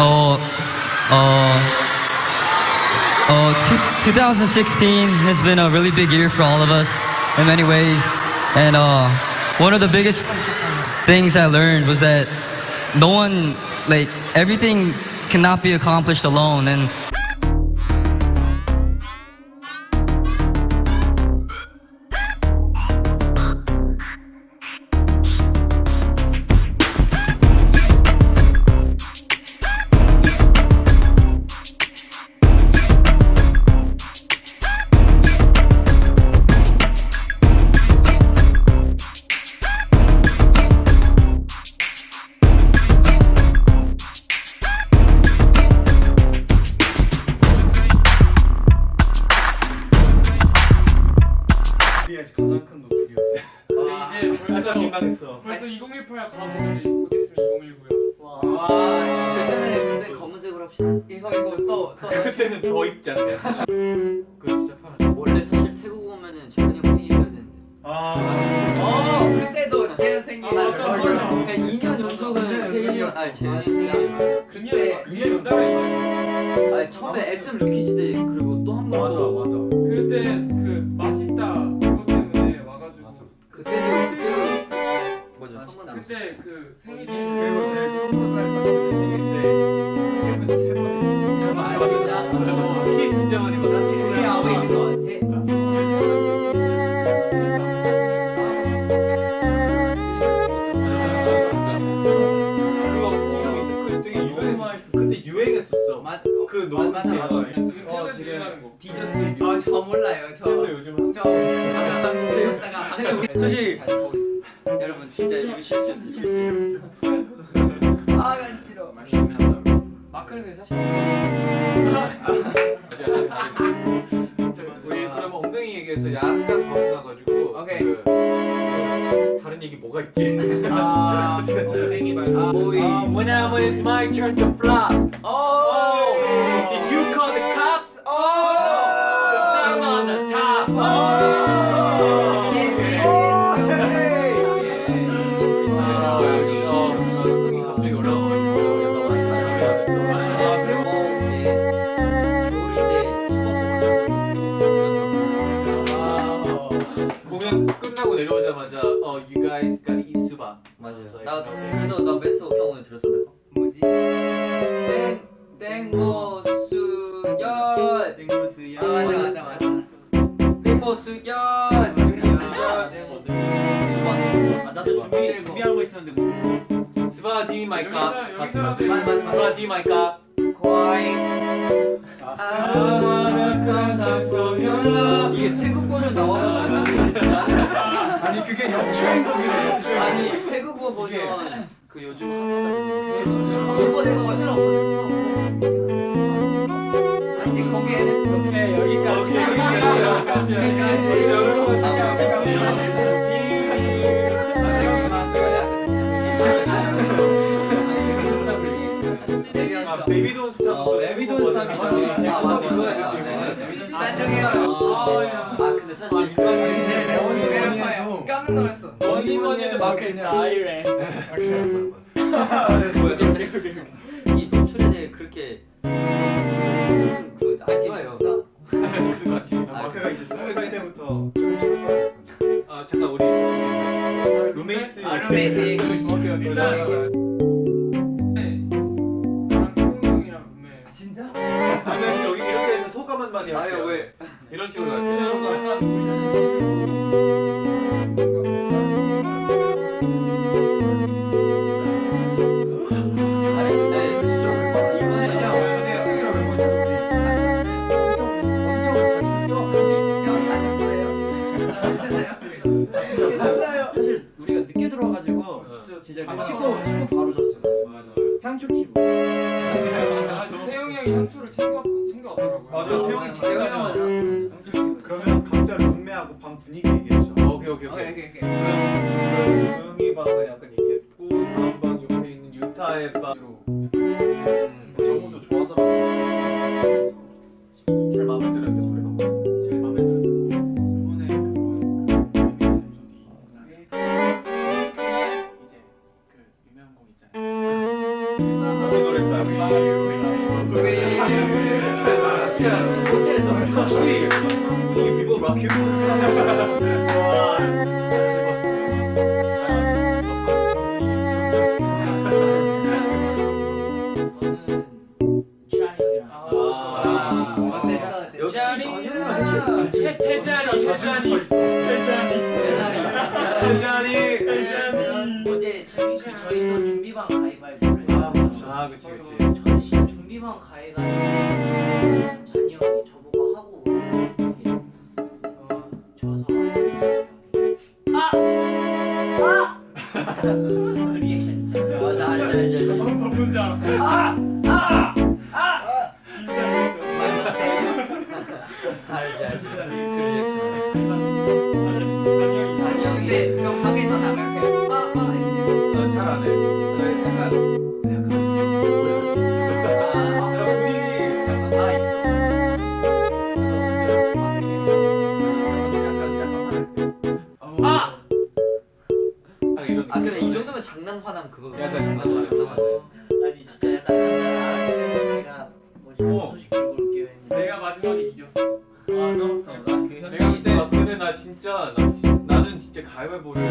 어, 어, uh, two, 2016 has been a really big year for all of us in many ways. And uh, one of the biggest things I learned was that no one, like, everything cannot be accomplished alone. And 민망했어. 벌써 2018 가고 이제 곧 있으면 2019야. 와. 그때는 그때 검은색으로 합시다. 이거 이거 또 또. 그때는 더 입장돼. 그거 진짜 편하죠. 원래 사실 태국 오면은 재현이 형 생일이어야 되는데. 아, 어 그때도 제 생일. 아, 맞아, 맞아. 2년 연속은 생일이었어. 아니 재현이 생일. 그녀 여자가 있는. 아니 처음에 SM 루키즈 때 그리고 또 한 번. 맞아, 또 맞아. 그때 때 그 생일이. 그리고 내 스무 살딱 그때 생일 때 태국에서 세번 했어. 아 진짜. 키 진짜 많이 나 받았어. 되게 하고 있는 거 같아. 그. 맞. 그 맞아, 너무 맞아, 맞아. 지금 어, 지금. 디저트. 어, 저 몰라요. 저. 근데 요즘 저 아까 배웠다가 방금 사실-. 여러분 진짜 이거 실수였어 실수. 아 간지러. 마크는 사실. 우리 그럼 엉덩이 얘기해서 약간 벗어나가지고 오케이. 그, 다른 얘기 뭐가 있지? 아. 엉덩이 말고. 아, 보이. Whenever it's my turn to flop. Oh. 어. 나 그래서 형 오늘 들었어 내가. 뭐지? 땡 땡모수연 땡무스야 아 맞아 맞아 맞아. 땡모수연 나도 준비 준비하고 있었는데 못했어. D 마이카 D 마이카. 이게 태국 버전 나와가지고 아니 그게 역주행 곡이래 역주행곡 아니 태국어 버전. 그 요즘 핫하다 아, 그거 내가 없어졌어. 아직 거기 해냈어. 오케이 여기까지. 여기까지. 아 베이비 돈 스탑 어, 베이비 돈 스탑이잖아. 아, 맞네. 이거야. 아 근데 사실 제일 레원이 뭐니 해도 깜짝 놀랐어. 뭐니 뭐니 해도 마크 갑자기 이 노출에 대해 그렇게 그안 같이 좋아요. 있었어. 마크가 이제 스무 살 때부터 아 잠깐 우리 룸메이트 아 룸메이트 얘기. 일단- 한마디 할게요 아유 왜? 이런 식으로 아니. 사실 우리가 늦게 들어와가지고 진짜 씻고 바 맞아 아, 태용이. 집에 가면 그러면 각자 룸메하고 방 분위기 얘기해줘 오케이 오케이 오케이 오케이 오케이. 조용히 방은 약간 얘기했고 다음 방 옆에 있는 유타의 방으로 정우도 좋아하더라고 제일 마음에 들었는데 소리 한 번. 제일 마음에 들었어. 이번에 그거 이제 그 유명한 곡 있잖아요. 이 노래 락큐? 아, 어제 재밌게 저희 또 준비방 가입하자고. 아. 그치 그치. 저는 진짜 준비방 가입하자고 아! 아! 그 리액션 있잖아요. 맞아 알죠 알죠 알죠. 뭔지 알아 알죠 알죠. 잔이 형이 근데 형 방에서 나면 그냥 아, 아, 이렇게. 잘안 해. 장난 화남 그거. 약간 장난 화남. 아니 진짜 약간 알았어요. 제가 뭐지 어. 내가 마지막에 이겼어 아 쩔었어. 나그 내가 아, 근데 나 진짜 나 진- 나는 진짜 가위바위보를